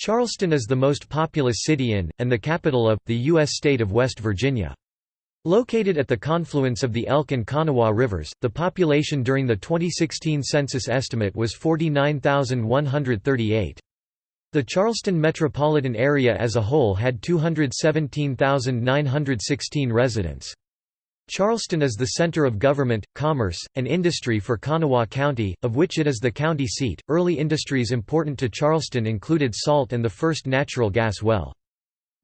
Charleston is the most populous city in, and the capital of, the U.S. state of West Virginia. Located at the confluence of the Elk and Kanawha rivers, the population during the 2016 census estimate was 49,138. The Charleston metropolitan area as a whole had 217,916 residents. Charleston is the center of government, commerce, and industry for Kanawha County, of which it is the county seat. Early industries important to Charleston included salt and the first natural gas well.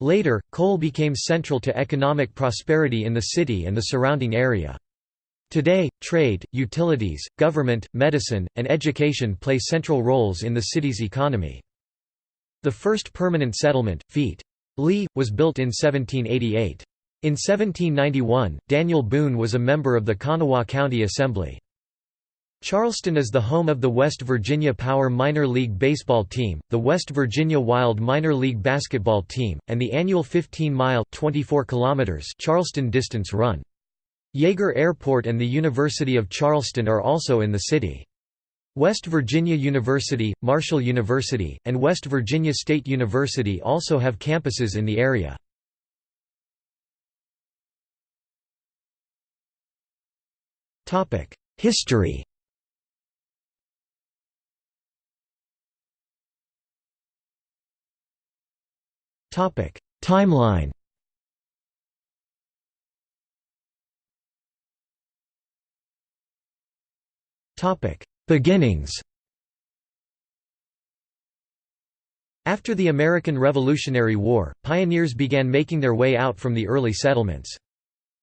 Later, coal became central to economic prosperity in the city and the surrounding area. Today, trade, utilities, government, medicine, and education play central roles in the city's economy. The first permanent settlement, Feet. Lee, was built in 1788. In 1791, Daniel Boone was a member of the Kanawha County Assembly. Charleston is the home of the West Virginia Power minor league baseball team, the West Virginia Wild minor league basketball team, and the annual 15-mile (24 kilometers) Charleston distance run. Yeager Airport and the University of Charleston are also in the city. West Virginia University, Marshall University, and West Virginia State University also have campuses in the area. History. Timeline. Beginnings. After the American Revolutionary War, pioneers began making their way out from the early settlements.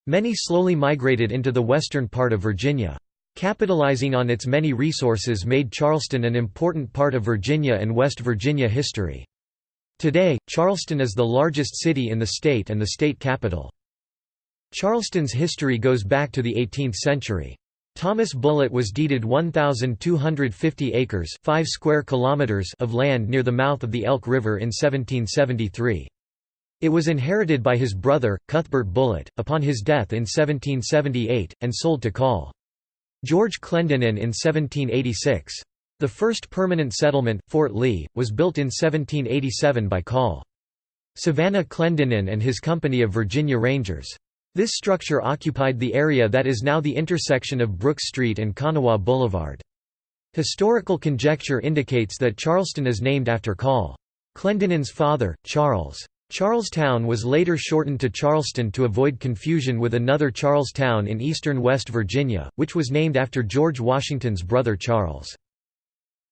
Many slowly migrated into the western part of Virginia. Capitalizing on its many resources made Charleston an important part of Virginia and West Virginia history. Today, Charleston is the largest city in the state and the state capital. Charleston's history goes back to the 18th century. Thomas Bullitt was deeded 1,250 acres 5 square kilometers of land near the mouth of the Elk River in 1773. It was inherited by his brother, Cuthbert Bullitt, upon his death in 1778, and sold to Col. George Clendenin in 1786. The first permanent settlement, Fort Lee, was built in 1787 by Col. Savannah Clendenin and his company of Virginia Rangers. This structure occupied the area that is now the intersection of Brook Street and Kanawha Boulevard. Historical conjecture indicates that Charleston is named after Col. Clendenin's father, Charles. Charlestown was later shortened to Charleston to avoid confusion with another Charlestown in eastern West Virginia, which was named after George Washington's brother Charles.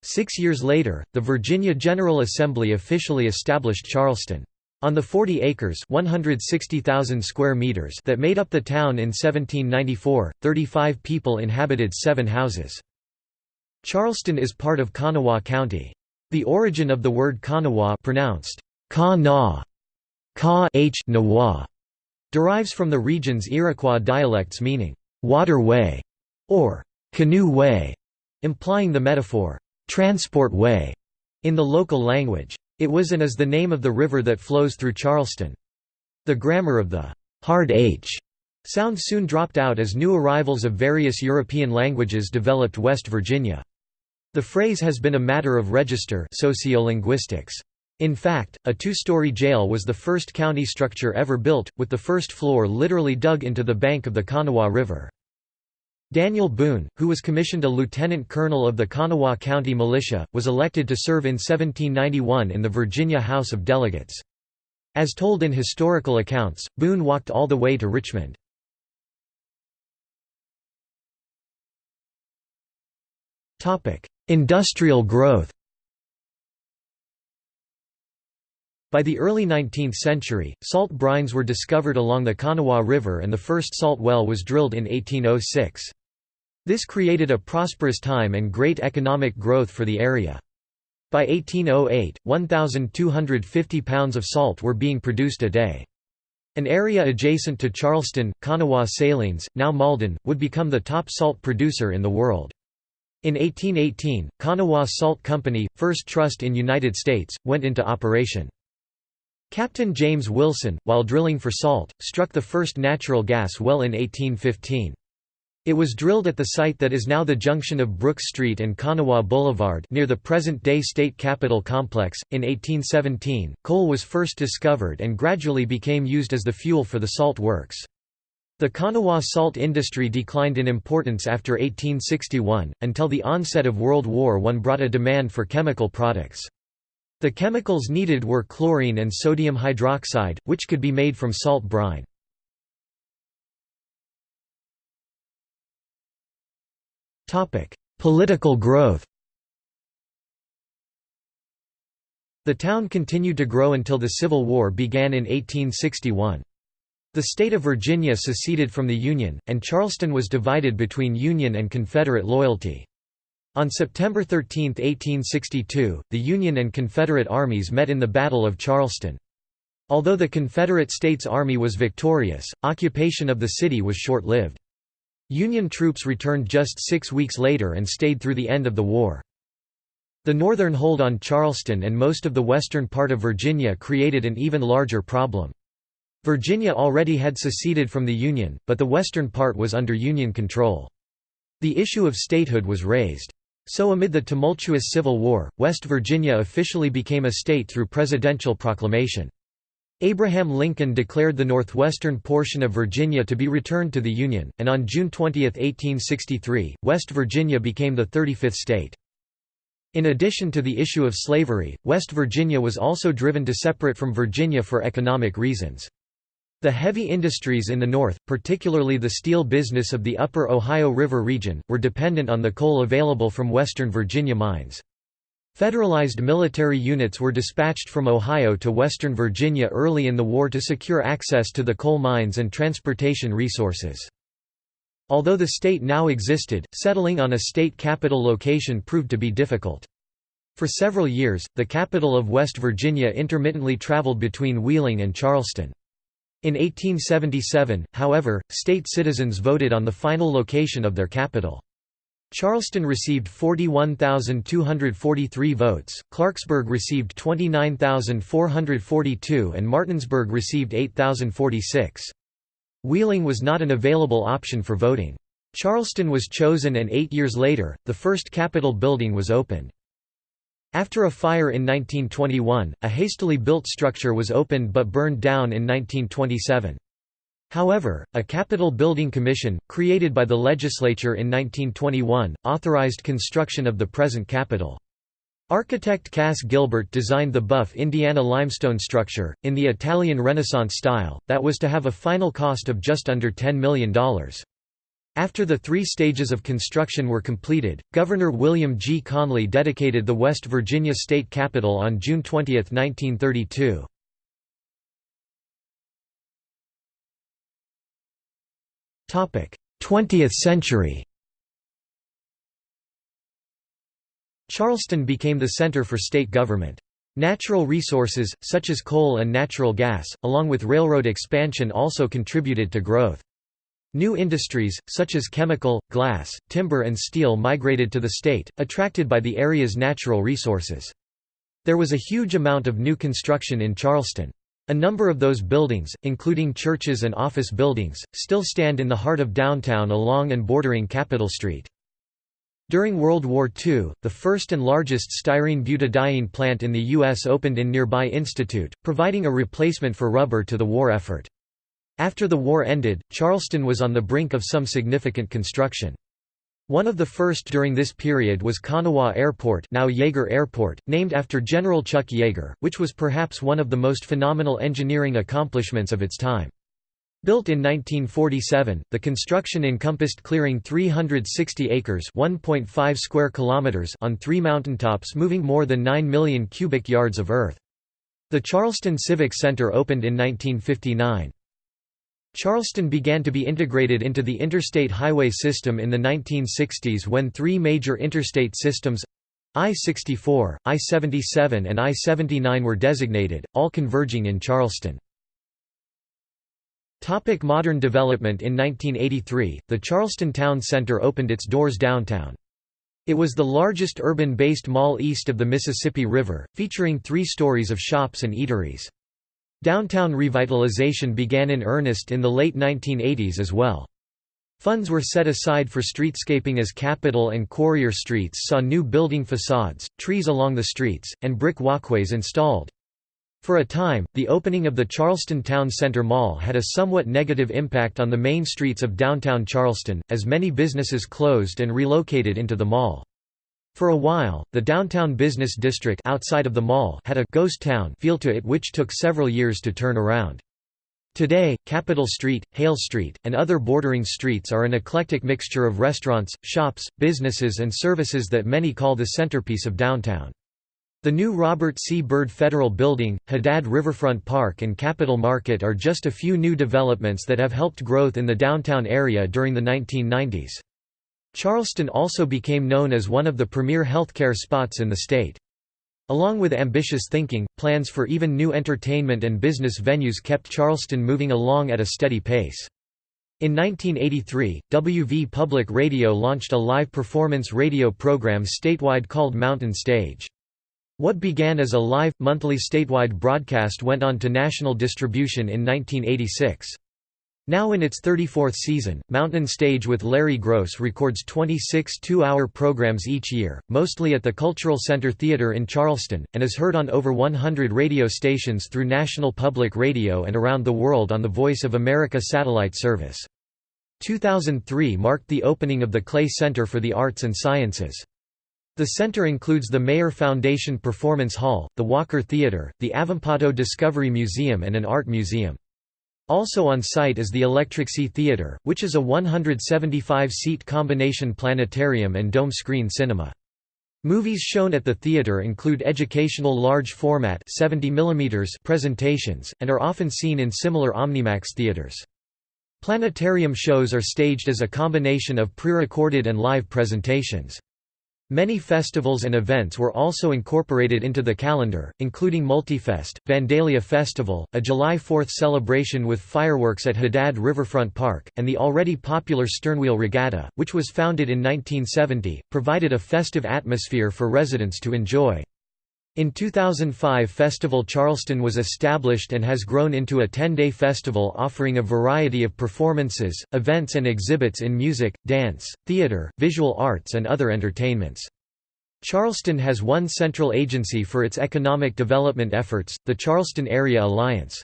Six years later, the Virginia General Assembly officially established Charleston. On the 40 acres 160,000 square meters that made up the town in 1794, 35 people inhabited seven houses. Charleston is part of Kanawha County. The origin of the word Kanawha pronounced ka ka h -nawa, derives from the region's Iroquois dialects meaning waterway or canoe way, implying the metaphor transport way in the local language. It was and is the name of the river that flows through Charleston. The grammar of the hard H sound soon dropped out as new arrivals of various European languages developed West Virginia. The phrase has been a matter of register sociolinguistics. In fact, a two-story jail was the first county structure ever built, with the first floor literally dug into the bank of the Kanawha River. Daniel Boone, who was commissioned a lieutenant colonel of the Kanawha County Militia, was elected to serve in 1791 in the Virginia House of Delegates. As told in historical accounts, Boone walked all the way to Richmond. Industrial growth By the early 19th century, salt brines were discovered along the Kanawha River and the first salt well was drilled in 1806. This created a prosperous time and great economic growth for the area. By 1808, 1,250 pounds of salt were being produced a day. An area adjacent to Charleston, Kanawha Salines, now Malden, would become the top salt producer in the world. In 1818, Kanawha Salt Company, first trust in United States, went into operation. Captain James Wilson, while drilling for salt, struck the first natural gas well in 1815. It was drilled at the site that is now the junction of Brooks Street and Kanawha Boulevard near the present-day State Capitol complex. In 1817, coal was first discovered and gradually became used as the fuel for the salt works. The Kanawha salt industry declined in importance after 1861, until the onset of World War I brought a demand for chemical products. The chemicals needed were chlorine and sodium hydroxide, which could be made from salt brine. Political growth The town continued to grow until the Civil War began in 1861. The state of Virginia seceded from the Union, and Charleston was divided between Union and Confederate loyalty. On September 13, 1862, the Union and Confederate armies met in the Battle of Charleston. Although the Confederate States Army was victorious, occupation of the city was short-lived. Union troops returned just six weeks later and stayed through the end of the war. The northern hold on Charleston and most of the western part of Virginia created an even larger problem. Virginia already had seceded from the Union, but the western part was under Union control. The issue of statehood was raised. So amid the tumultuous Civil War, West Virginia officially became a state through presidential proclamation. Abraham Lincoln declared the northwestern portion of Virginia to be returned to the Union, and on June 20, 1863, West Virginia became the 35th state. In addition to the issue of slavery, West Virginia was also driven to separate from Virginia for economic reasons. The heavy industries in the north, particularly the steel business of the upper Ohio River region, were dependent on the coal available from western Virginia mines. Federalized military units were dispatched from Ohio to western Virginia early in the war to secure access to the coal mines and transportation resources. Although the state now existed, settling on a state capital location proved to be difficult. For several years, the capital of West Virginia intermittently traveled between Wheeling and Charleston. In 1877, however, state citizens voted on the final location of their capital. Charleston received 41,243 votes, Clarksburg received 29,442 and Martinsburg received 8,046. Wheeling was not an available option for voting. Charleston was chosen and eight years later, the first Capitol building was opened. After a fire in 1921, a hastily built structure was opened but burned down in 1927. However, a Capitol Building Commission, created by the legislature in 1921, authorized construction of the present Capitol. Architect Cass Gilbert designed the buff Indiana limestone structure, in the Italian Renaissance style, that was to have a final cost of just under $10 million. After the three stages of construction were completed, Governor William G. Conley dedicated the West Virginia State Capitol on June 20, 1932. 20th century Charleston became the center for state government. Natural resources, such as coal and natural gas, along with railroad expansion also contributed to growth. New industries, such as chemical, glass, timber and steel migrated to the state, attracted by the area's natural resources. There was a huge amount of new construction in Charleston. A number of those buildings, including churches and office buildings, still stand in the heart of downtown along and bordering Capitol Street. During World War II, the first and largest styrene butadiene plant in the U.S. opened in nearby Institute, providing a replacement for rubber to the war effort. After the war ended, Charleston was on the brink of some significant construction. One of the first during this period was Kanawha Airport now Yeager Airport, named after General Chuck Yeager, which was perhaps one of the most phenomenal engineering accomplishments of its time. Built in 1947, the construction encompassed clearing 360 acres (1.5 square kilometers) on three mountaintops moving more than 9 million cubic yards of earth. The Charleston Civic Center opened in 1959. Charleston began to be integrated into the interstate highway system in the 1960s when three major interstate systems I-64, I-77 and I-79 were designated, all converging in Charleston. Topic modern development In 1983, the Charleston Town Center opened its doors downtown. It was the largest urban-based mall east of the Mississippi River, featuring three stories of shops and eateries. Downtown revitalization began in earnest in the late 1980s as well. Funds were set aside for streetscaping as Capitol and Quarrier Streets saw new building facades, trees along the streets, and brick walkways installed. For a time, the opening of the Charleston Town Center Mall had a somewhat negative impact on the main streets of downtown Charleston, as many businesses closed and relocated into the mall. For a while, the downtown business district outside of the mall had a «ghost town» feel to it which took several years to turn around. Today, Capitol Street, Hale Street, and other bordering streets are an eclectic mixture of restaurants, shops, businesses and services that many call the centerpiece of downtown. The new Robert C. Byrd Federal Building, Haddad Riverfront Park and Capitol Market are just a few new developments that have helped growth in the downtown area during the 1990s. Charleston also became known as one of the premier healthcare spots in the state. Along with ambitious thinking, plans for even new entertainment and business venues kept Charleston moving along at a steady pace. In 1983, WV Public Radio launched a live performance radio program statewide called Mountain Stage. What began as a live, monthly statewide broadcast went on to national distribution in 1986. Now in its 34th season, Mountain Stage with Larry Groce records 26 two-hour programs each year, mostly at the Cultural Center Theater in Charleston, and is heard on over 100 radio stations through National Public Radio and around the world on the Voice of America satellite service. 2003 marked the opening of the Clay Center for the Arts and Sciences. The center includes the Maier Foundation Performance Hall, the Walker Theater, the Avampato Discovery Museum and an art museum. Also on site is the Electric Sea Theatre, which is a 175-seat combination planetarium and dome screen cinema. Movies shown at the theatre include educational large-format presentations, and are often seen in similar Omnimax theaters. Planetarium shows are staged as a combination of pre-recorded and live presentations. Many festivals and events were also incorporated into the calendar, including Multifest, Vandalia Festival, a July 4th celebration with fireworks at Haddad Riverfront Park, and the already popular Sternwheel Regatta, which was founded in 1970, provided a festive atmosphere for residents to enjoy. In 2005 Festival Charleston was established and has grown into a 10-day festival offering a variety of performances, events and exhibits in music, dance, theater, visual arts and other entertainments. Charleston has one central agency for its economic development efforts, the Charleston Area Alliance.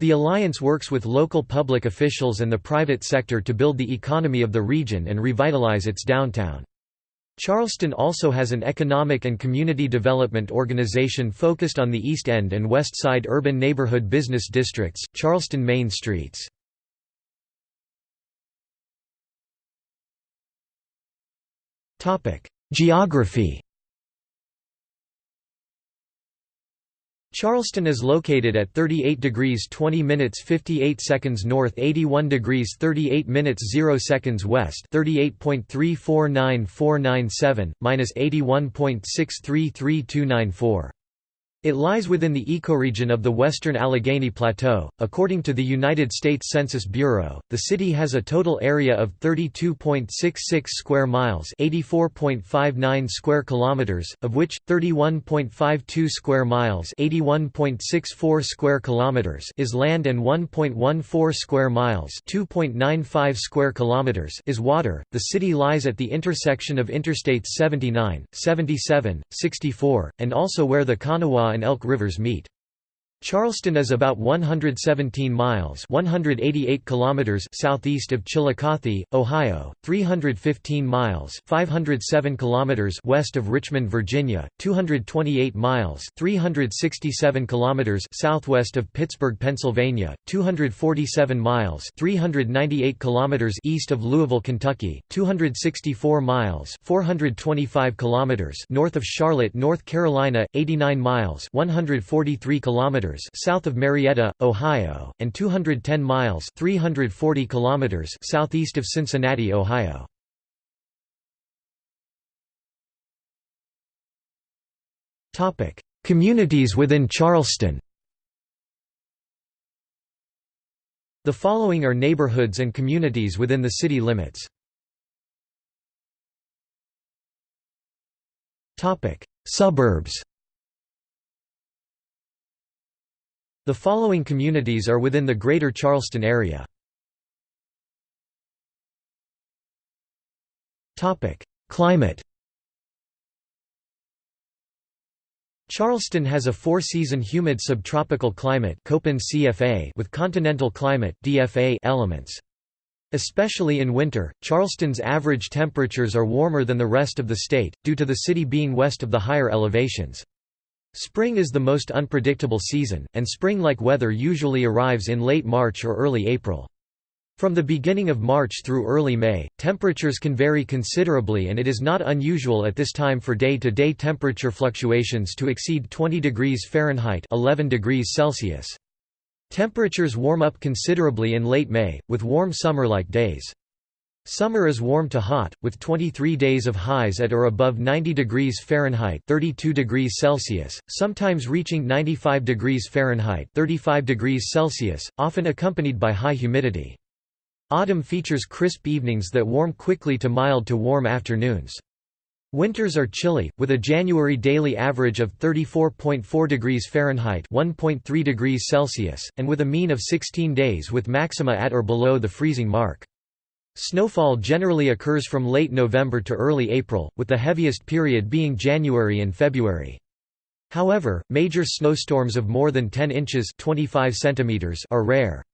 The alliance works with local public officials and the private sector to build the economy of the region and revitalize its downtown. Charleston also has an economic and community development organization focused on the East End and West Side urban neighborhood business districts, Charleston Main Streets. Geography Charleston is located at 38 degrees 20 minutes 58 seconds north 81 degrees 38 minutes 0 seconds west 38.349497, minus 81.633294. It lies within the ecoregion of the western Allegheny Plateau. According to the United States Census Bureau, the city has a total area of 32.66 square miles, 84.59 square kilometers, of which 31.52 square miles, 81.64 square kilometers is land and 1.14 square miles, 2.95 square kilometers is water. The city lies at the intersection of Interstates 79, 77, 64, and also where the Kanawha and Elk Rivers meet. Charleston is about 117 miles 188 kilometers southeast of Chillicothe, Ohio, 315 miles 507 kilometers west of Richmond, Virginia, 228 miles 367 kilometers southwest of Pittsburgh, Pennsylvania, 247 miles 398 kilometers east of Louisville, Kentucky, 264 miles 425 kilometers north of Charlotte, North Carolina, 89 miles 143 kilometers kilometers south of Marietta, Ohio, and 210 miles 340 kilometers southeast of Cincinnati, Ohio. Topic: Communities within Charleston. The following are neighborhoods and communities within the city limits. Topic: Suburbs. The following communities are within the Greater Charleston area. Climate Charleston has a four-season humid subtropical climate CFA with continental climate DFA elements. Especially in winter, Charleston's average temperatures are warmer than the rest of the state, due to the city being west of the higher elevations. Spring is the most unpredictable season, and spring-like weather usually arrives in late March or early April. From the beginning of March through early May, temperatures can vary considerably and it is not unusual at this time for day-to-day -day temperature fluctuations to exceed 20 degrees Fahrenheit 11 degrees Celsius. Temperatures warm up considerably in late May, with warm summer-like days. Summer is warm to hot, with 23 days of highs at or above 90 degrees Fahrenheit 32 degrees Celsius, sometimes reaching 95 degrees Fahrenheit 35 degrees Celsius, often accompanied by high humidity. Autumn features crisp evenings that warm quickly to mild to warm afternoons. Winters are chilly, with a January daily average of 34.4 degrees Fahrenheit 1.3 degrees Celsius, and with a mean of 16 days with maxima at or below the freezing mark. Snowfall generally occurs from late November to early April, with the heaviest period being January and February. However, major snowstorms of more than 10 inches 25 centimeters are rare.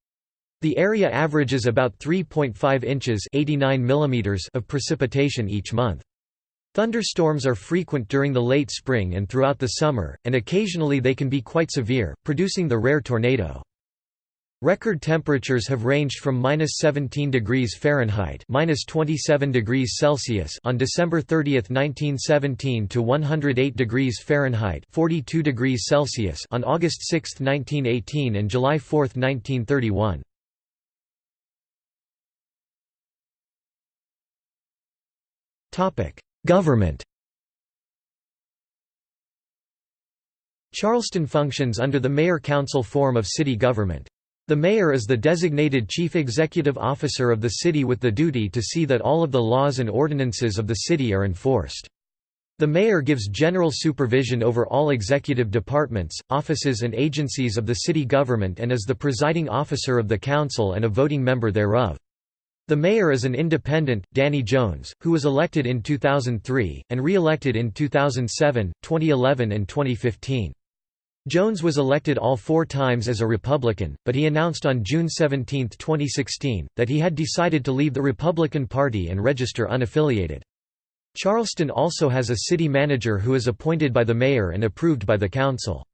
The area averages about 3.5 inches 89 millimeters of precipitation each month. Thunderstorms are frequent during the late spring and throughout the summer, and occasionally they can be quite severe, producing the rare tornado. Record temperatures have ranged from minus 17 degrees Fahrenheit minus 27 degrees Celsius on December 30, 1917 to 108 degrees Fahrenheit 42 degrees Celsius on August 6, 1918 and July 4, 1931. Topic: Government Charleston functions under the mayor-council form of city government. The mayor is the designated chief executive officer of the city with the duty to see that all of the laws and ordinances of the city are enforced. The mayor gives general supervision over all executive departments, offices and agencies of the city government and is the presiding officer of the council and a voting member thereof. The mayor is an independent, Danny Jones, who was elected in 2003, and re-elected in 2007, 2011 and 2015. Jones was elected all four times as a Republican, but he announced on June 17, 2016, that he had decided to leave the Republican Party and register unaffiliated. Charleston also has a city manager who is appointed by the mayor and approved by the council.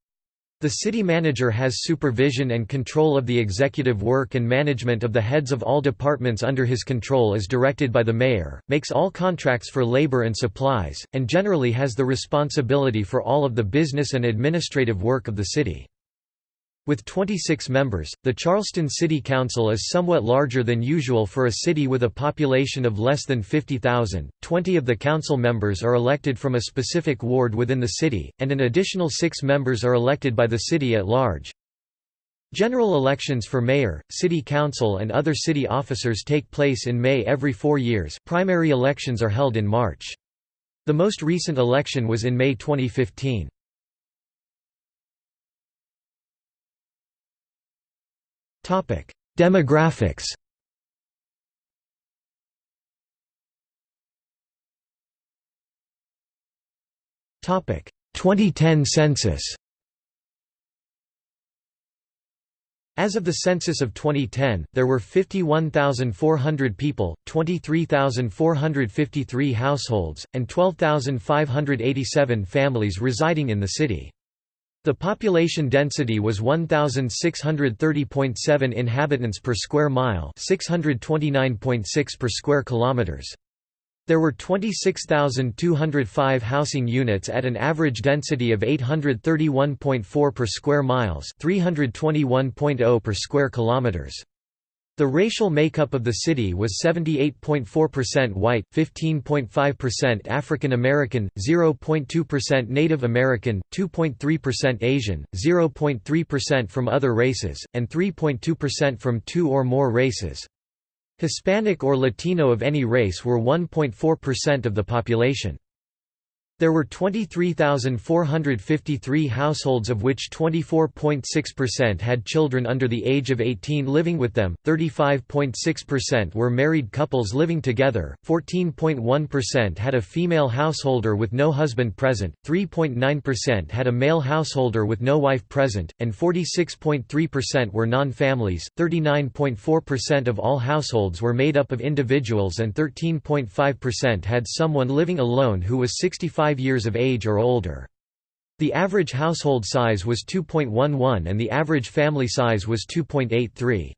The city manager has supervision and control of the executive work and management of the heads of all departments under his control as directed by the mayor, makes all contracts for labor and supplies, and generally has the responsibility for all of the business and administrative work of the city. With 26 members, the Charleston City Council is somewhat larger than usual for a city with a population of less than 50,000. Twenty of the council members are elected from a specific ward within the city, and an additional six members are elected by the city at large. General elections for mayor, city council and other city officers take place in May every four years, primary elections are held in March. The most recent election was in May 2015. Demographics. Topic. 2010 census. As of the census of 2010, there were 51,400 people, 23,453 households, and 12,587 families residing in the city. The population density was 1630.7 inhabitants per square mile, 629.6 per square kilometers. There were 26,205 housing units at an average density of 831.4 per square miles, 321.0 per square kilometers. The racial makeup of the city was 78.4% white, 15.5% African American, 0.2% Native American, 2.3% Asian, 0.3% from other races, and 3.2% from two or more races. Hispanic or Latino of any race were 1.4% of the population. There were 23,453 households of which 24.6% had children under the age of 18 living with them, 35.6% were married couples living together, 14.1% had a female householder with no husband present, 3.9% had a male householder with no wife present, and 46.3% were non-families. 39.4% of all households were made up of individuals and 13.5% had someone living alone who was 65 5 years of age or older. The average household size was 2.11 and the average family size was 2.83.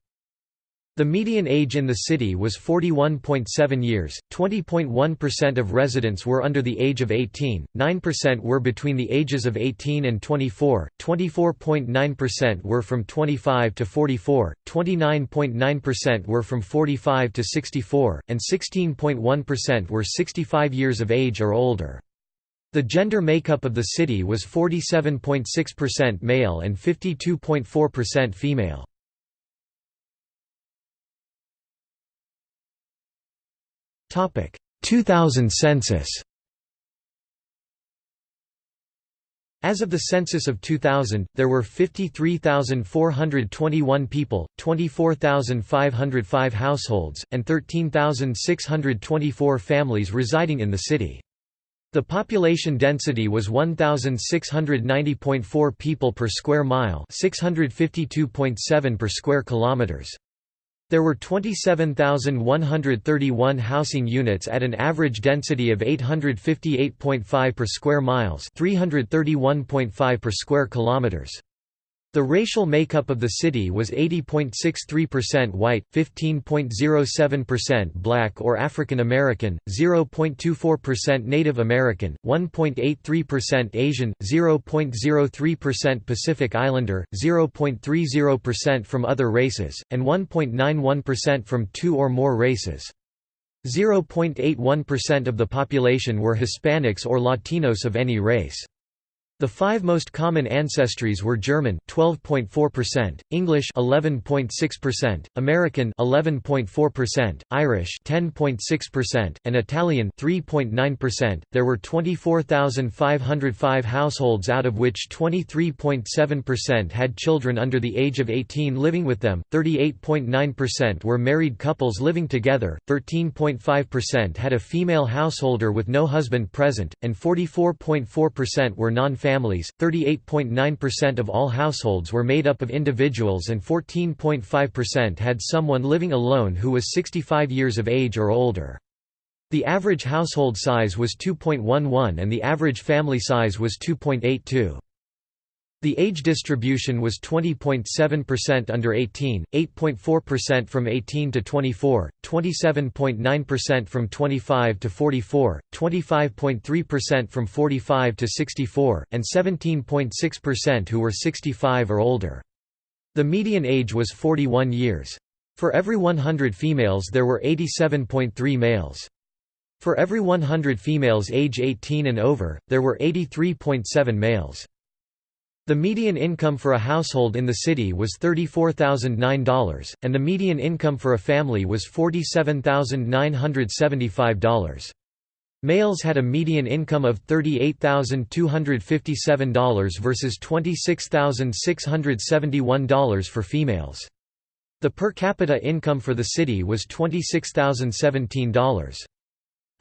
The median age in the city was 41.7 years, 20.1% of residents were under the age of 18, 9% were between the ages of 18 and 24, 24.9% were from 25 to 44, 29.9% were from 45 to 64, and 16.1% were 65 years of age or older. The gender makeup of the city was 47.6% male and 52.4% female. Topic: 2000 census. As of the census of 2000, there were 53,421 people, 24,505 households, and 13,624 families residing in the city. The population density was 1690.4 people per square mile, 652.7 per square kilometers. There were 27,131 housing units at an average density of 858.5 per square miles, 331.5 per square kilometers. The racial makeup of the city was 80.63% white, 15.07% black or African American, 0.24% Native American, 1.83% Asian, 0.03% Pacific Islander, 0.30% from other races, and 1.91% from two or more races. 0.81% of the population were Hispanics or Latinos of any race. The five most common ancestries were German 12.4%, English 11.6%, American 11.4%, Irish 10.6%, and Italian 3.9%. There were 24,505 households out of which 23.7% had children under the age of 18 living with them, 38.9% were married couples living together, 13.5% had a female householder with no husband present, and 44.4% were non-family families, 38.9% of all households were made up of individuals and 14.5% had someone living alone who was 65 years of age or older. The average household size was 2.11 and the average family size was 2.82. The age distribution was 20.7% under 18, 8.4% from 18 to 24, 27.9% from 25 to 44, 25.3% from 45 to 64, and 17.6% who were 65 or older. The median age was 41 years. For every 100 females there were 87.3 males. For every 100 females age 18 and over, there were 83.7 males. The median income for a household in the city was $34,009, and the median income for a family was $47,975. Males had a median income of $38,257 versus $26,671 for females. The per capita income for the city was $26,017.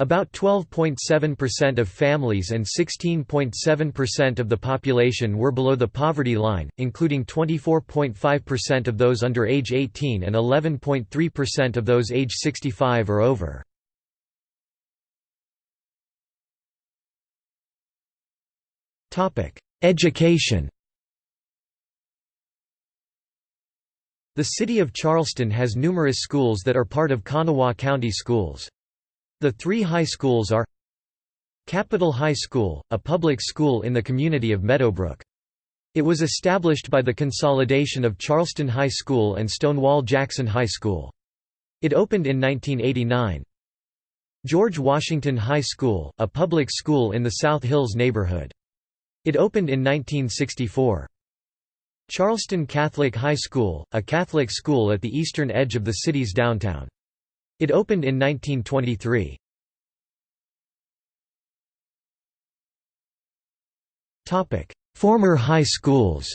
About 12.7% of families and 16.7% of the population were below the poverty line, including 24.5% of those under age 18 and 11.3% of those age 65 or over. Education The city of Charleston has numerous schools that are part of Kanawha County Schools. The three high schools are Capital High School, a public school in the community of Meadowbrook. It was established by the consolidation of Charleston High School and Stonewall Jackson High School. It opened in 1989. George Washington High School, a public school in the South Hills neighborhood. It opened in 1964. Charleston Catholic High School, a Catholic school at the eastern edge of the city's downtown. It opened in 1923. Former high schools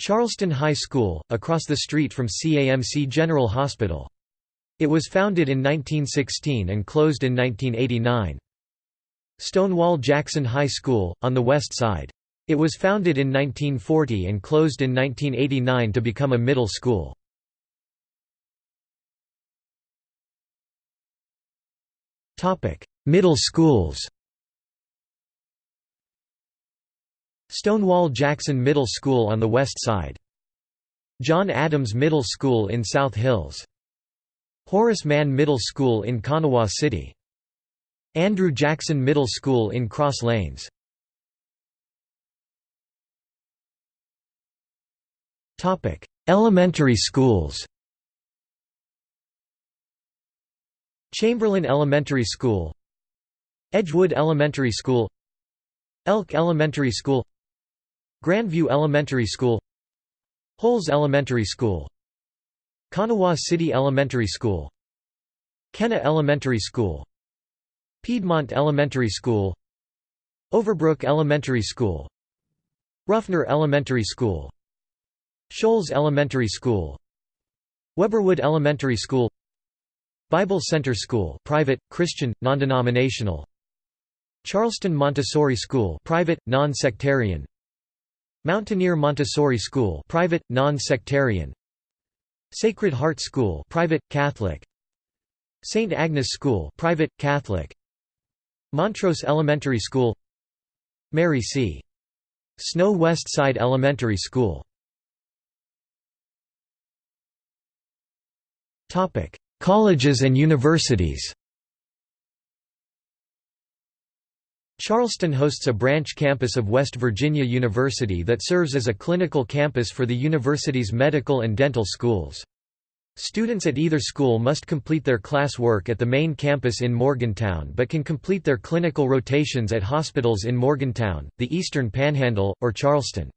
Charleston High School, across the street from CAMC General Hospital. It was founded in 1916 and closed in 1989. Stonewall Jackson High School, on the west side. It was founded in 1940 and closed in 1989 to become a middle school. Middle schools Stonewall Jackson Middle School on the west side. John Adams Middle School in South Hills. Horace Mann Middle School in Kanawha City. Andrew Jackson Middle School in Cross Lanes. Elementary schools Chamberlain Elementary School Edgewood Elementary School Elk Elementary School Grandview Elementary School Holz Elementary School Kanawha City Elementary School Kenna Elementary School Piedmont Elementary School Overbrook Elementary School Ruffner Elementary School Shoals Elementary School Weberwood Elementary School Bible Center School private, Christian, non-denominational. Charleston Montessori School private, non-sectarian. Mountaineer Montessori School private, non-sectarian. Sacred Heart School private, Catholic. St. Agnes School private, Catholic. Montrose Elementary School. Mary C. Snow West Side Elementary School Colleges and universities Charleston hosts a branch campus of West Virginia University that serves as a clinical campus for the university's medical and dental schools. Students at either school must complete their class work at the main campus in Morgantown but can complete their clinical rotations at hospitals in Morgantown, the Eastern Panhandle, or Charleston.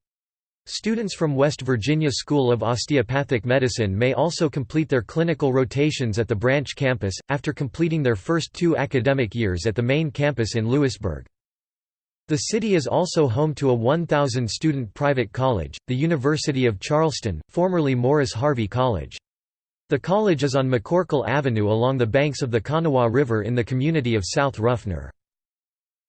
Students from West Virginia School of Osteopathic Medicine may also complete their clinical rotations at the branch campus, after completing their first two academic years at the main campus in Lewisburg. The city is also home to a 1,000-student private college, the University of Charleston, formerly Morris Harvey College. The college is on McCorkle Avenue along the banks of the Kanawha River in the community of South Ruffner.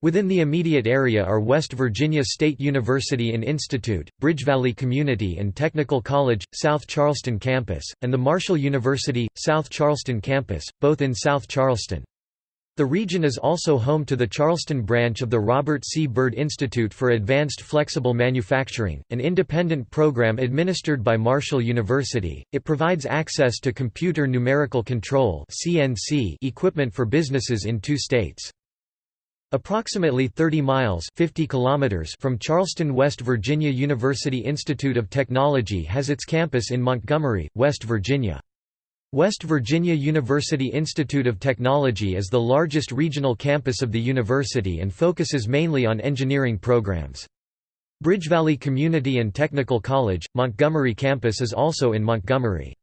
Within the immediate area are West Virginia State University and Institute, Bridge Valley Community and Technical College, South Charleston Campus, and the Marshall University, South Charleston Campus, both in South Charleston. The region is also home to the Charleston branch of the Robert C. Byrd Institute for Advanced Flexible Manufacturing, an independent program administered by Marshall University. It provides access to computer numerical control (CNC) equipment for businesses in two states. Approximately 30 miles 50 kilometers from Charleston, West Virginia University Institute of Technology has its campus in Montgomery, West Virginia. West Virginia University Institute of Technology is the largest regional campus of the university and focuses mainly on engineering programs. Bridge Valley Community and Technical College, Montgomery campus is also in Montgomery.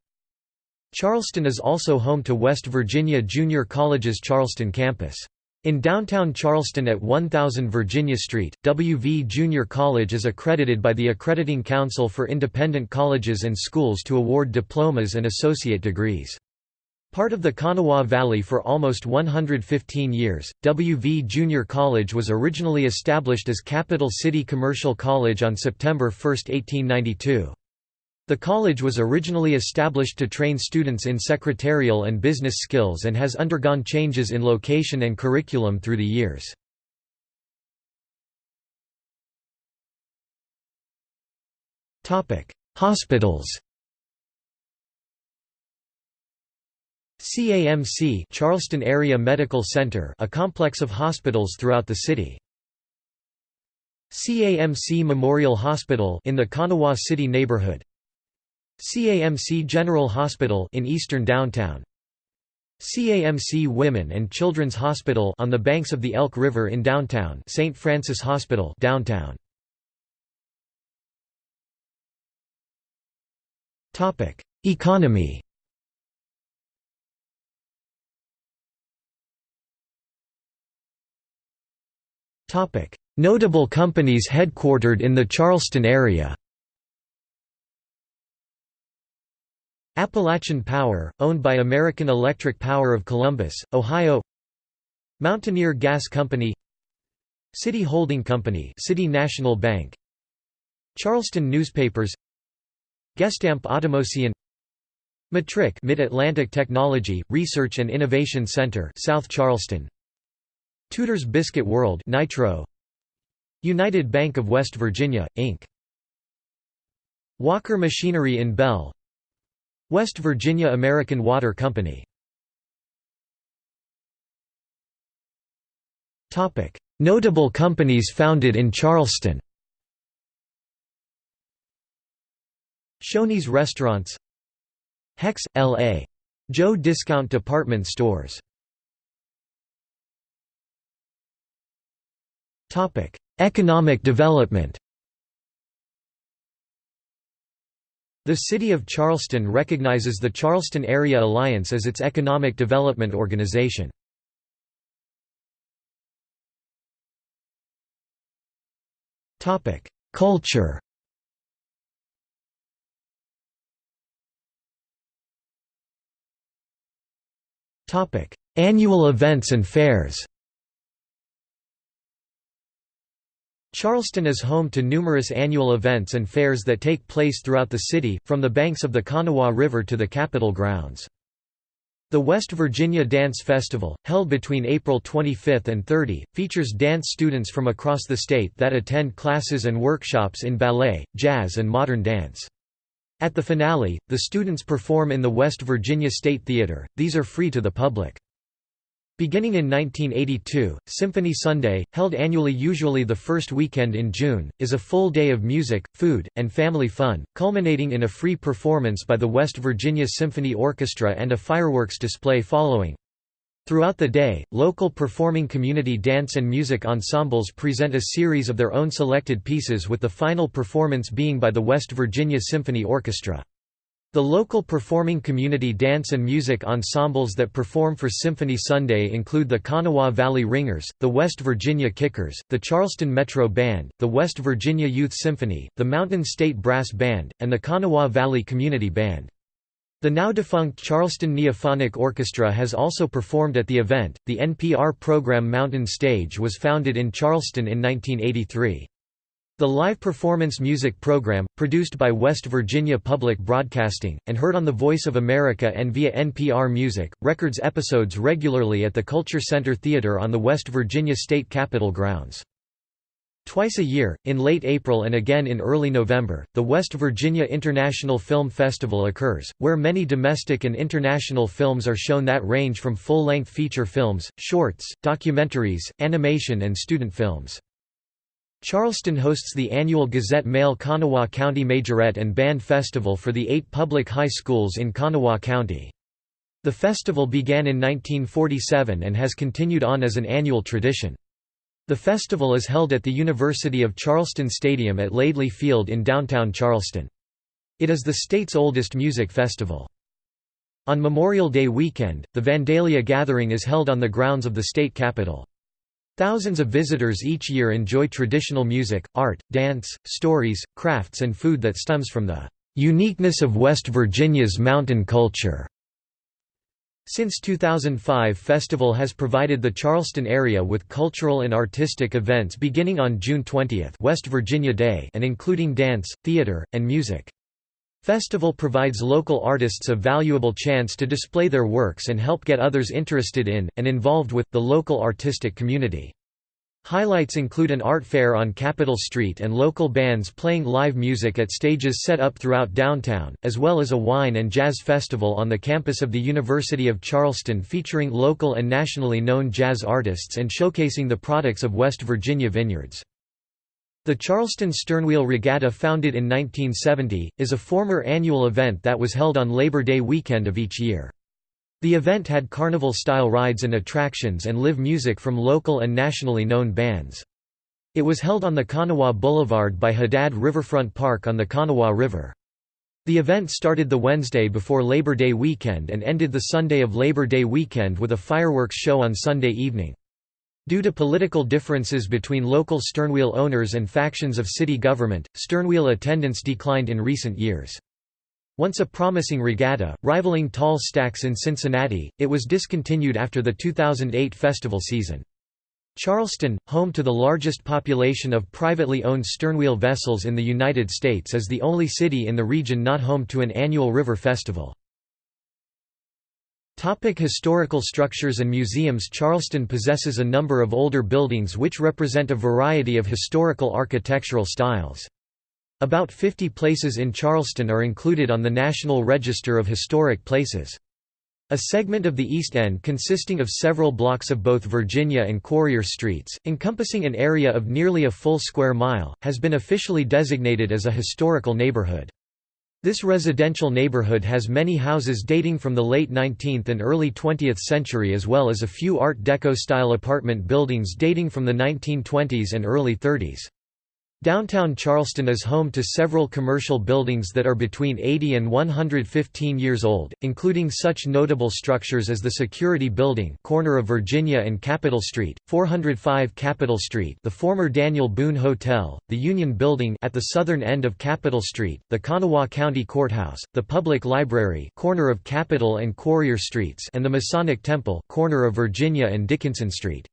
Charleston is also home to West Virginia Junior College's Charleston campus. In downtown Charleston at 1000 Virginia Street, W.V. Junior College is accredited by the Accrediting Council for Independent Colleges and Schools to award diplomas and associate degrees. Part of the Kanawha Valley for almost 115 years, W.V. Junior College was originally established as Capital City Commercial College on September 1, 1892. The college was originally established to train students in secretarial and business skills and has undergone changes in location and curriculum through the years. Hospitals CAMC Charleston Area Medical Center a complex of hospitals throughout the city. CAMC Memorial Hospital in the Kanawha City neighborhood CAMC General Hospital in eastern downtown. CAMC Women and Children's Hospital on the banks of the Elk River in downtown St. Francis Hospital downtown. Topic Economy. Topic Notable companies headquartered in the Charleston area Appalachian Power, owned by American Electric Power of Columbus, Ohio. Mountaineer Gas Company. City Holding Company City National Bank. Charleston Newspapers. Gestamp Automation Matric Mid-Atlantic Technology, Research and Innovation Center South Charleston. Tudor's Biscuit World Nitro. United Bank of West Virginia, Inc. Walker Machinery in Belle West Virginia American Water Company. Notable companies founded in Charleston. Shoney's Restaurants. Heck's, L.A. Joe Discount Department Stores. Economic development The City of Charleston recognizes the Charleston Area Alliance as its economic development organization. Culture Annual events and fairs Charleston is home to numerous annual events and fairs that take place throughout the city, from the banks of the Kanawha River to the Capitol grounds. The West Virginia Dance Festival, held between April 25 and 30, features dance students from across the state that attend classes and workshops in ballet, jazz and modern dance. At the finale, the students perform in the West Virginia State Theater, these are free to the public. Beginning in 1982, Symphony Sunday, held annually usually the first weekend in June, is a full day of music, food, and family fun, culminating in a free performance by the West Virginia Symphony Orchestra and a fireworks display following. Throughout the day, local performing community dance and music ensembles present a series of their own selected pieces with the final performance being by the West Virginia Symphony Orchestra. The local performing community dance and music ensembles that perform for Symphony Sunday include the Kanawha Valley Ringers, the West Virginia Kickers, the Charleston Metro Band, the West Virginia Youth Symphony, the Mountain State Brass Band, and the Kanawha Valley Community Band. The now defunct Charleston Neophonic Orchestra has also performed at the event. The NPR program Mountain Stage was founded in Charleston in 1983. The live performance music program, produced by West Virginia Public Broadcasting, and heard on The Voice of America and via NPR Music, records episodes regularly at the Culture Center Theater on the West Virginia State Capitol grounds. Twice a year, in late April and again in early November, the West Virginia International Film Festival occurs, where many domestic and international films are shown that range from full-length feature films, shorts, documentaries, animation and student films. Charleston hosts the annual Gazette-Mail Kanawha County Majorette and Band Festival for the eight public high schools in Kanawha County. The festival began in 1947 and has continued on as an annual tradition. The festival is held at the University of Charleston Stadium at Laidley Field in downtown Charleston. It is the state's oldest music festival. On Memorial Day weekend, the Vandalia Gathering is held on the grounds of the state capitol. Thousands of visitors each year enjoy traditional music, art, dance, stories, crafts and food that stems from the uniqueness of West Virginia's mountain culture. Since 2005 festival has provided the Charleston area with cultural and artistic events beginning on June 20 West Virginia Day and including dance, theater, and music. Festival provides local artists a valuable chance to display their works and help get others interested in, and involved with, the local artistic community. Highlights include an art fair on Capitol Street and local bands playing live music at stages set up throughout downtown, as well as a wine and jazz festival on the campus of the University of Charleston featuring local and nationally known jazz artists and showcasing the products of West Virginia vineyards. The Charleston Sternwheel Regatta founded in 1970, is a former annual event that was held on Labor Day weekend of each year. The event had carnival-style rides and attractions and live music from local and nationally known bands. It was held on the Kanawha Boulevard by Haddad Riverfront Park on the Kanawha River. The event started the Wednesday before Labor Day weekend and ended the Sunday of Labor Day weekend with a fireworks show on Sunday evening. Due to political differences between local sternwheel owners and factions of city government, sternwheel attendance declined in recent years. Once a promising regatta, rivaling tall stacks in Cincinnati, it was discontinued after the 2008 festival season. Charleston, home to the largest population of privately owned sternwheel vessels in the United States is the only city in the region not home to an annual river festival. Topic historical structures and museums Charleston possesses a number of older buildings which represent a variety of historical architectural styles. About 50 places in Charleston are included on the National Register of Historic Places. A segment of the East End consisting of several blocks of both Virginia and Quarrier Streets, encompassing an area of nearly a full square mile, has been officially designated as a historical neighborhood. This residential neighborhood has many houses dating from the late 19th and early 20th century as well as a few Art Deco-style apartment buildings dating from the 1920s and early 30s. Downtown Charleston is home to several commercial buildings that are between 80 and 115 years old, including such notable structures as the Security Building corner of Virginia and Capitol Street, 405 Capitol Street the former Daniel Boone Hotel, the Union Building at the southern end of Capitol Street, the Kanawha County Courthouse, the Public Library corner of Capitol and Quarrier Streets and the Masonic Temple corner of Virginia and Dickinson Street.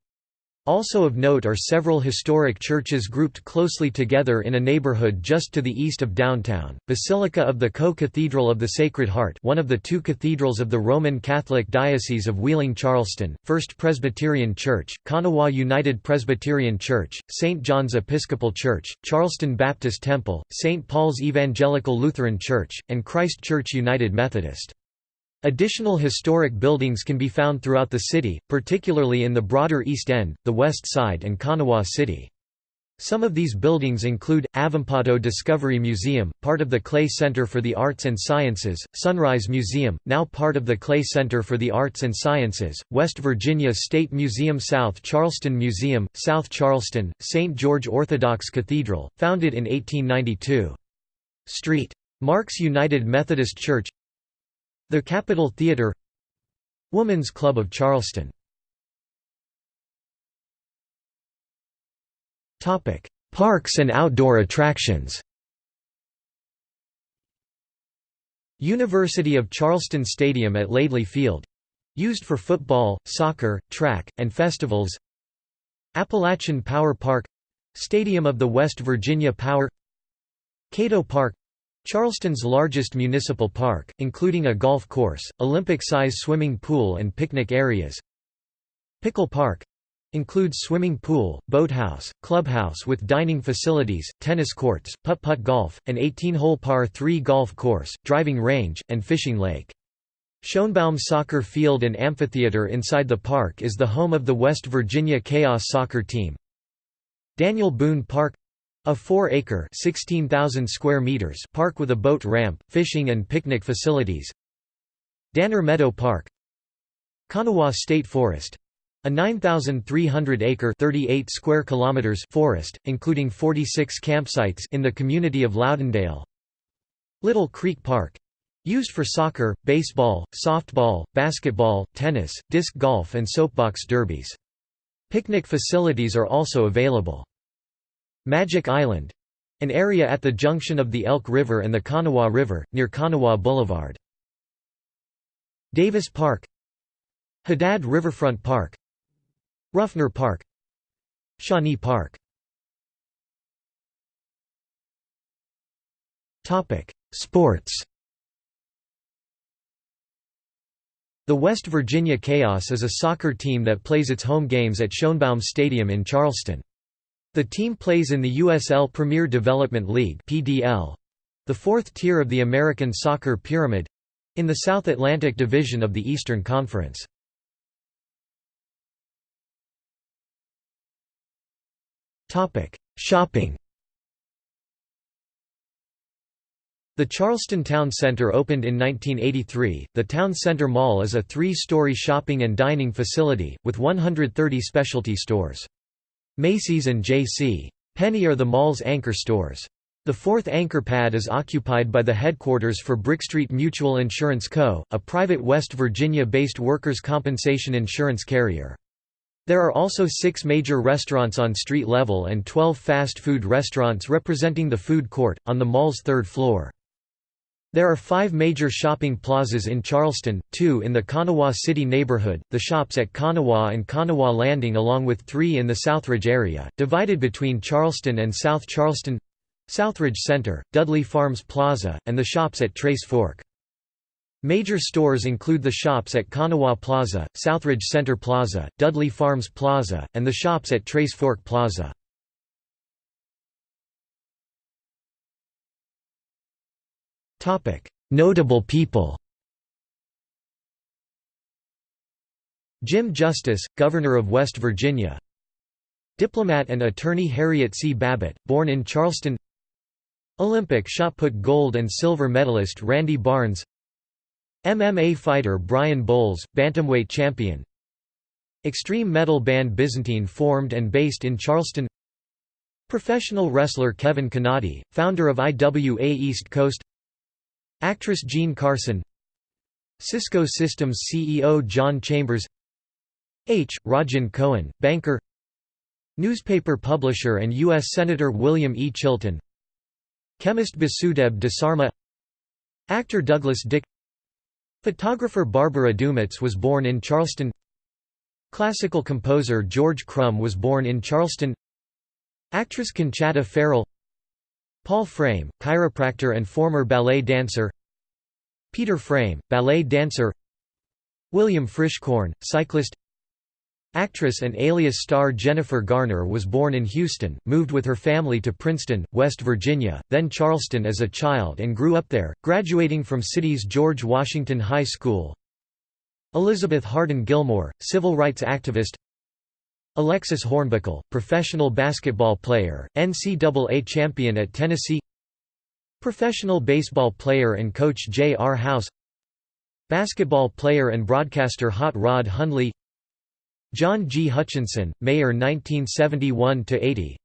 Also of note are several historic churches grouped closely together in a neighborhood just to the east of downtown, Basilica of the Co-Cathedral of the Sacred Heart one of the two cathedrals of the Roman Catholic Diocese of Wheeling-Charleston, First Presbyterian Church, Kanawha United Presbyterian Church, St. John's Episcopal Church, Charleston Baptist Temple, St. Paul's Evangelical Lutheran Church, and Christ Church United Methodist. Additional historic buildings can be found throughout the city, particularly in the broader East End, the West Side and Kanawha City. Some of these buildings include, Avampato Discovery Museum, part of the Clay Center for the Arts and Sciences, Sunrise Museum, now part of the Clay Center for the Arts and Sciences, West Virginia State Museum South Charleston Museum, South Charleston, St. George Orthodox Cathedral, founded in 1892. Street. Mark's United Methodist Church the Capitol Theatre Woman's Club of Charleston. Parks and outdoor attractions. University of Charleston Stadium at Laidley Field. Used for football, soccer, track, and festivals. Appalachian Power Park. Stadium of the West Virginia Power. Cato Park Charleston's largest municipal park, including a golf course, Olympic-size swimming pool and picnic areas. Pickle Park includes swimming pool, boathouse, clubhouse with dining facilities, tennis courts, putt-putt golf, an 18-hole par 3 golf course, driving range, and fishing lake. Schoenbaum Soccer Field and Amphitheater inside the park is the home of the West Virginia Chaos soccer team. Daniel Boone Park a 4-acre square meters park with a boat ramp, fishing and picnic facilities Danner Meadow Park Kanawha State Forest a 9,300-acre (38 square kilometers) forest, including 46 campsites in the community of Loudondale. Little Creek Park, used for soccer, baseball, softball, basketball, tennis, disc golf and soapbox derbies. Picnic facilities are also available. Magic Island an area at the junction of the Elk River and the Kanawha River, near Kanawha Boulevard. Davis Park Haddad Riverfront Park Ruffner Park Shawnee Park Sports The West Virginia Chaos is a soccer team that plays its home games at Schoenbaum Stadium in Charleston. The team plays in the USL Premier Development League (PDL), the fourth tier of the American soccer pyramid, in the South Atlantic Division of the Eastern Conference. Topic: Shopping. The Charleston Town Center opened in 1983. The Town Center Mall is a three-story shopping and dining facility, with 130 specialty stores. Macy's and J.C. Penney are the mall's anchor stores. The fourth anchor pad is occupied by the headquarters for Brickstreet Mutual Insurance Co., a private West Virginia-based workers' compensation insurance carrier. There are also six major restaurants on street level and 12 fast food restaurants representing the food court, on the mall's third floor. There are five major shopping plazas in Charleston, two in the Kanawha City neighborhood, the shops at Kanawha and Kanawha Landing along with three in the Southridge area, divided between Charleston and South Charleston Southridge Center, Dudley Farms Plaza, and the shops at Trace Fork. Major stores include the shops at Kanawha Plaza, Southridge Center Plaza, Dudley Farms Plaza, and the shops at Trace Fork Plaza. Notable people Jim Justice, Governor of West Virginia. Diplomat and attorney Harriet C. Babbitt, born in Charleston. Olympic shot put gold and silver medalist Randy Barnes. MMA fighter Brian Bowles, bantamweight champion. Extreme metal band Byzantine formed and based in Charleston. Professional wrestler Kevin Kannadi, founder of IWA East Coast Actress Jean Carson Cisco Systems CEO John Chambers H. Rodgin Cohen, banker Newspaper publisher and U.S. Senator William E. Chilton Chemist Basudeb Desarma Actor Douglas Dick Photographer Barbara Dumitz was born in Charleston Classical composer George Crumb was born in Charleston Actress Conchata Ferrell Paul Frame, chiropractor and former ballet dancer. Peter Frame, ballet dancer. William Frischkorn, cyclist. Actress and Alias star Jennifer Garner was born in Houston, moved with her family to Princeton, West Virginia, then Charleston as a child and grew up there, graduating from city's George Washington High School. Elizabeth Hardin Gilmore, civil rights activist Alexis Hornbuckle, professional basketball player, NCAA champion at Tennessee Professional baseball player and coach J. R. House Basketball player and broadcaster Hot Rod Hundley John G. Hutchinson, Mayor 1971–80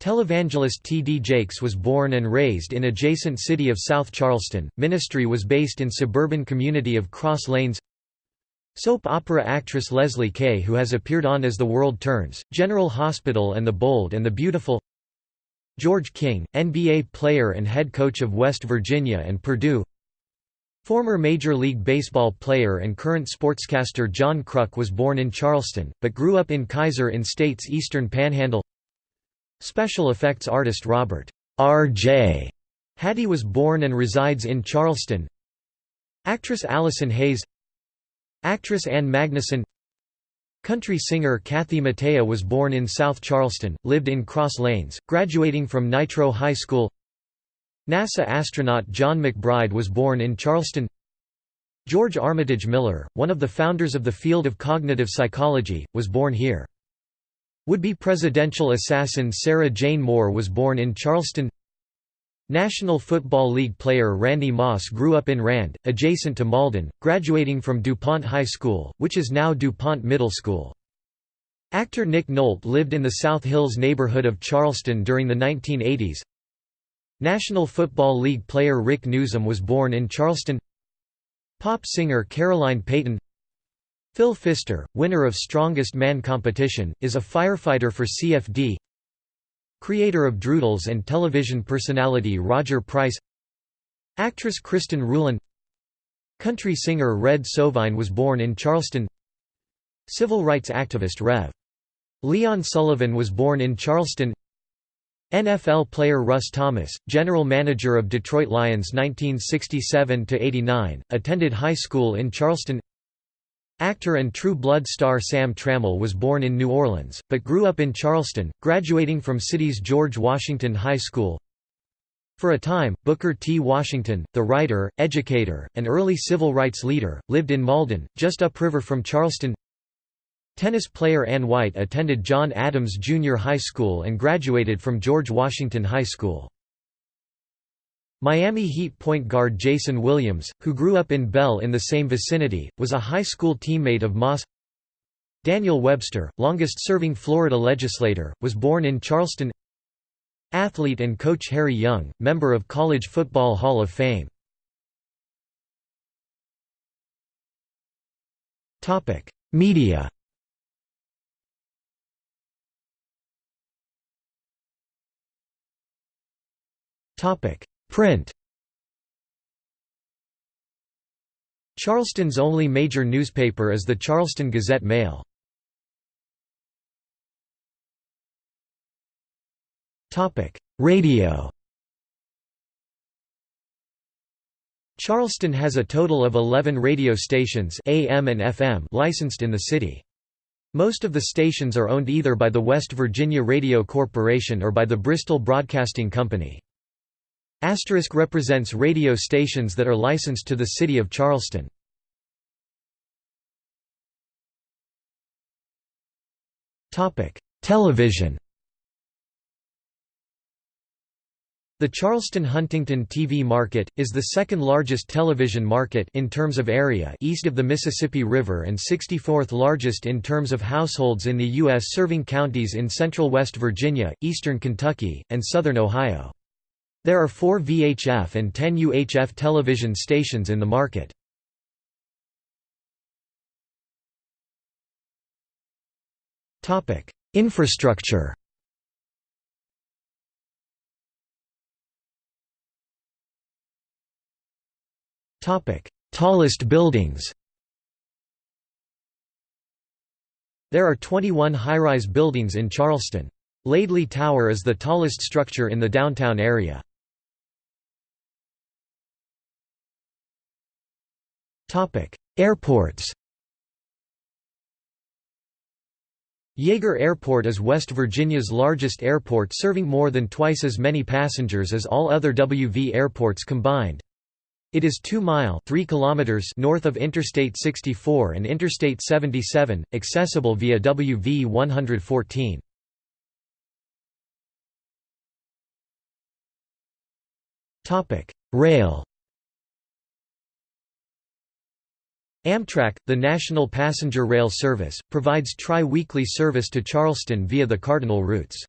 Televangelist T. D. Jakes was born and raised in adjacent city of South Charleston, ministry was based in suburban community of Cross Lanes Soap opera actress Leslie Kay who has appeared on As the World Turns, General Hospital and The Bold and the Beautiful George King, NBA player and head coach of West Virginia and Purdue Former Major League Baseball player and current sportscaster John Kruk was born in Charleston, but grew up in Keyser in state's eastern panhandle Special effects artist Robert R.J. Hattie was born and resides in Charleston Actress Allison Hayes Actress Ann Magnuson Country singer Kathy Mattea was born in South Charleston, lived in Cross Lanes, graduating from Nitro High School. NASA astronaut Jon McBride was born in Charleston. George Armitage Miller, one of the founders of the field of cognitive psychology, was born here. Would-be presidential assassin Sarah Jane Moore was born in Charleston National Football League player Randy Moss grew up in Rand, adjacent to Malden, graduating from DuPont High School, which is now DuPont Middle School. Actor Nick Nolte lived in the South Hills neighborhood of Charleston during the 1980s. National Football League player Rick Newsom was born in Charleston Pop singer Caroline Payton Phil Pfister, winner of Strongest Man competition, is a firefighter for CFD Creator of Droodles and television personality Roger Price. Actress Kristen Ruhlin Country singer Red Sovine was born in Charleston. Civil rights activist Rev. Leon Sullivan was born in Charleston. NFL player Russ Thomas, general manager of Detroit Lions 1967–89, attended high school in Charleston Actor and True Blood star Sam Trammell was born in New Orleans, but grew up in Charleston, graduating from city's George Washington High School. For a time, Booker T. Washington, the writer, educator, and early civil rights leader, lived in Malden, just upriver from Charleston Tennis player Ann White attended John Adams Junior High School and graduated from George Washington High School. Miami Heat point guard Jason Williams, who grew up in Belle in the same vicinity, was a high school teammate of Moss. Daniel Webster, longest-serving Florida legislator, was born in Charleston. Athlete and coach Harry Young, member of College Football Hall of Fame. Media. Topic Print Charleston's only major newspaper is the Charleston Gazette-Mail. Radio Charleston has a total of 11 radio stations AM and FM licensed in the city. Most of the stations are owned either by the West Virginia Radio Corporation or by the Bristol Broadcasting Company. Asterisk represents radio stations that are licensed to the City of Charleston. Television The Charleston-Huntington TV market, is the second largest television market in terms of area east of the Mississippi River and 64th largest in terms of households in the U.S. serving counties in central West Virginia, eastern Kentucky, and southern Ohio. There are four VHF and 10 UHF television stations in the market. Infrastructure Tallest buildings There are 21 high-rise buildings in Charleston. Laidley Tower is the tallest structure in the downtown area. Airports Yeager Airport is West Virginia's largest airport serving more than twice as many passengers as all other WV airports combined. It is 2 mile 3 kilometers north of Interstate 64 and Interstate 77, accessible via WV 114. Rail Amtrak, the national passenger rail service, provides tri-weekly service to Charleston via the Cardinal routes.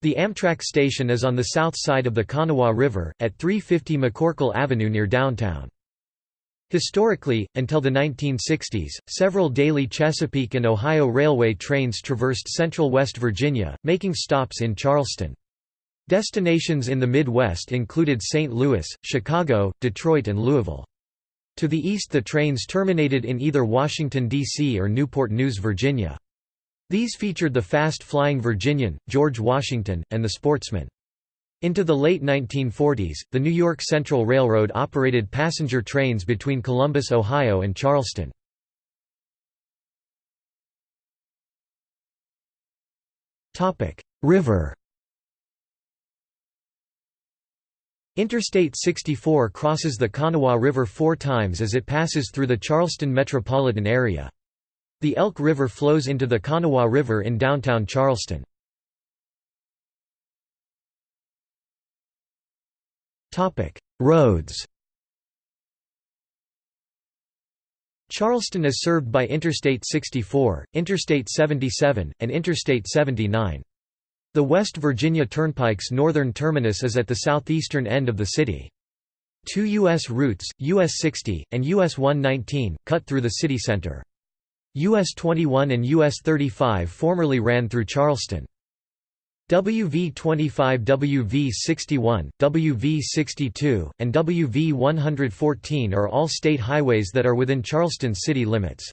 The Amtrak station is on the south side of the Kanawha River, at 350 McCorkle Avenue near downtown. Historically, until the 1960s, several daily Chesapeake and Ohio Railway trains traversed central West Virginia, making stops in Charleston. Destinations in the Midwest included St. Louis, Chicago, Detroit and Louisville. To the east the trains terminated in either Washington, D.C. or Newport News, Virginia. These featured the fast-flying Virginian, George Washington, and the Sportsman. Into the late 1940s, the New York Central Railroad operated passenger trains between Columbus, Ohio and Charleston. River Interstate 64 crosses the Kanawha River four times as it passes through the Charleston metropolitan area. The Elk River flows into the Kanawha River in downtown Charleston. Roads Charleston is served by Interstate 64, Interstate 77, and Interstate 79. The West Virginia Turnpike's northern terminus is at the southeastern end of the city. Two U.S. routes, US 60, and US 119, cut through the city center. US 21 and US 35 formerly ran through Charleston. WV 25 WV 61, WV 62, and WV 114 are all state highways that are within Charleston city limits.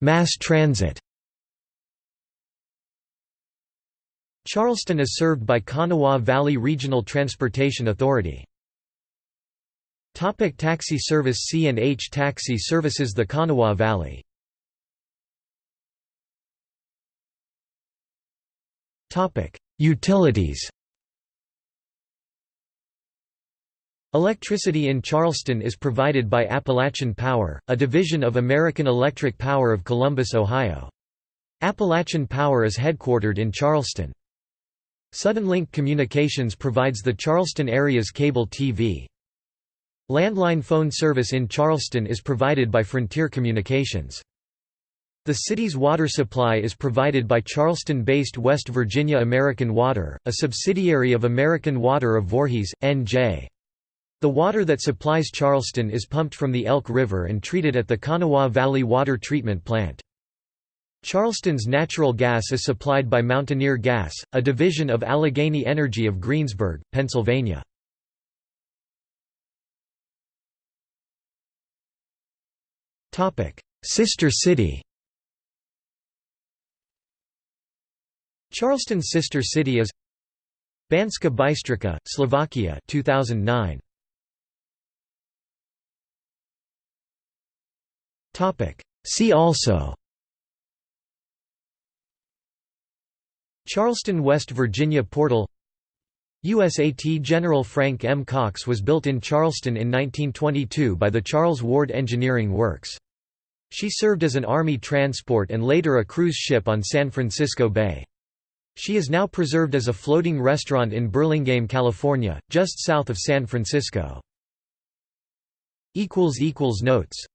Mass transit Charleston is served by Kanawha Valley Regional Transportation Authority. Topic taxi service C&H Taxi services the Kanawha Valley. Topic: Utilities. Electricity in Charleston is provided by Appalachian Power, a division of American Electric Power of Columbus, Ohio. Appalachian Power is headquartered in Charleston. Suddenlink Communications provides the Charleston area's cable TV. Landline phone service in Charleston is provided by Frontier Communications. The city's water supply is provided by Charleston-based West Virginia American Water, a subsidiary of American Water of Voorhees, N.J. The water that supplies Charleston is pumped from the Elk River and treated at the Kanawha Valley Water Treatment Plant. Charleston's natural gas is supplied by Mountaineer Gas, a division of Allegheny Energy of Greensburg, Pennsylvania. Sister city Charleston's sister city is Banska Bystrica, Slovakia 2009. See also Charleston, West Virginia Portal USAT General Frank M. Cox was built in Charleston in 1922 by the Charles Ward Engineering Works. She served as an Army transport and later a cruise ship on San Francisco Bay. She is now preserved as a floating restaurant in Burlingame, California, just south of San Francisco. Notes